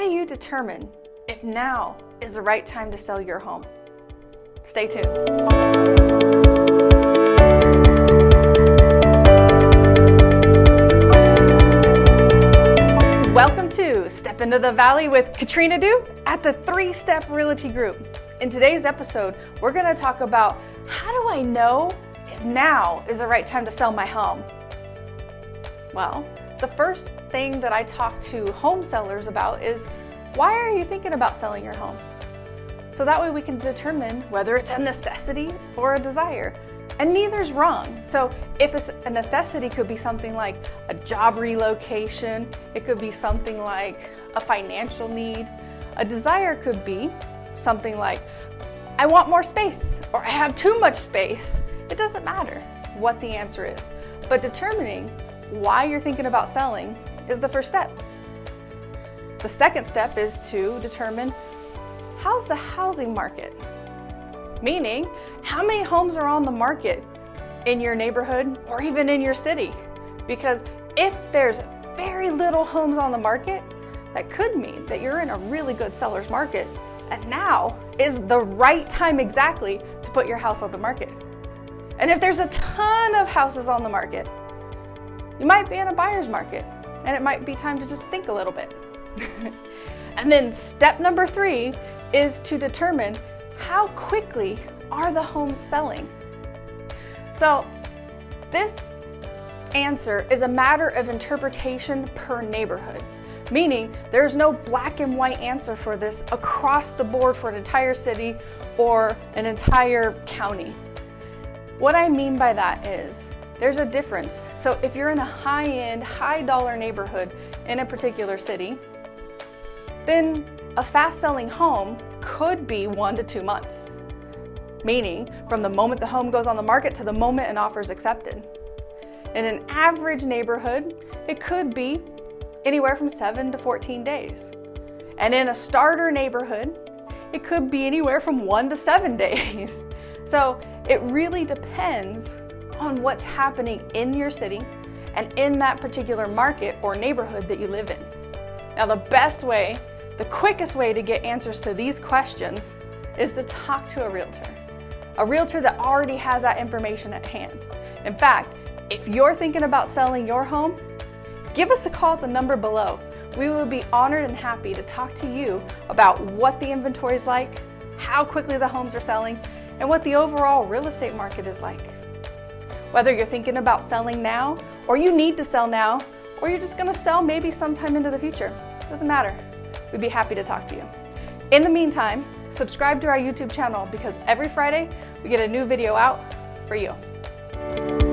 How do you determine if now is the right time to sell your home? Stay tuned. Welcome to Step Into the Valley with Katrina Du at the Three Step Realty Group. In today's episode, we're going to talk about how do I know if now is the right time to sell my home? Well, the first thing that I talk to home sellers about is why are you thinking about selling your home? So that way we can determine whether it's a necessity or a desire. And neither's wrong. So if a necessity could be something like a job relocation, it could be something like a financial need. A desire could be something like, I want more space or I have too much space. It doesn't matter what the answer is. But determining why you're thinking about selling is the first step. The second step is to determine how's the housing market? Meaning, how many homes are on the market in your neighborhood or even in your city? Because if there's very little homes on the market, that could mean that you're in a really good seller's market and now is the right time exactly to put your house on the market. And if there's a ton of houses on the market, you might be in a buyer's market and it might be time to just think a little bit. and then step number three is to determine how quickly are the homes selling? So this answer is a matter of interpretation per neighborhood, meaning there's no black and white answer for this across the board for an entire city or an entire county. What I mean by that is there's a difference. So if you're in a high-end, high-dollar neighborhood in a particular city, then a fast-selling home could be one to two months, meaning from the moment the home goes on the market to the moment an offer is accepted. In an average neighborhood, it could be anywhere from 7 to 14 days. And in a starter neighborhood, it could be anywhere from 1 to 7 days. So it really depends on what's happening in your city and in that particular market or neighborhood that you live in. Now the best way the quickest way to get answers to these questions is to talk to a realtor, a realtor that already has that information at hand. In fact, if you're thinking about selling your home, give us a call at the number below. We will be honored and happy to talk to you about what the inventory is like, how quickly the homes are selling, and what the overall real estate market is like. Whether you're thinking about selling now, or you need to sell now, or you're just gonna sell maybe sometime into the future, doesn't matter. We'd be happy to talk to you. In the meantime, subscribe to our YouTube channel because every Friday we get a new video out for you.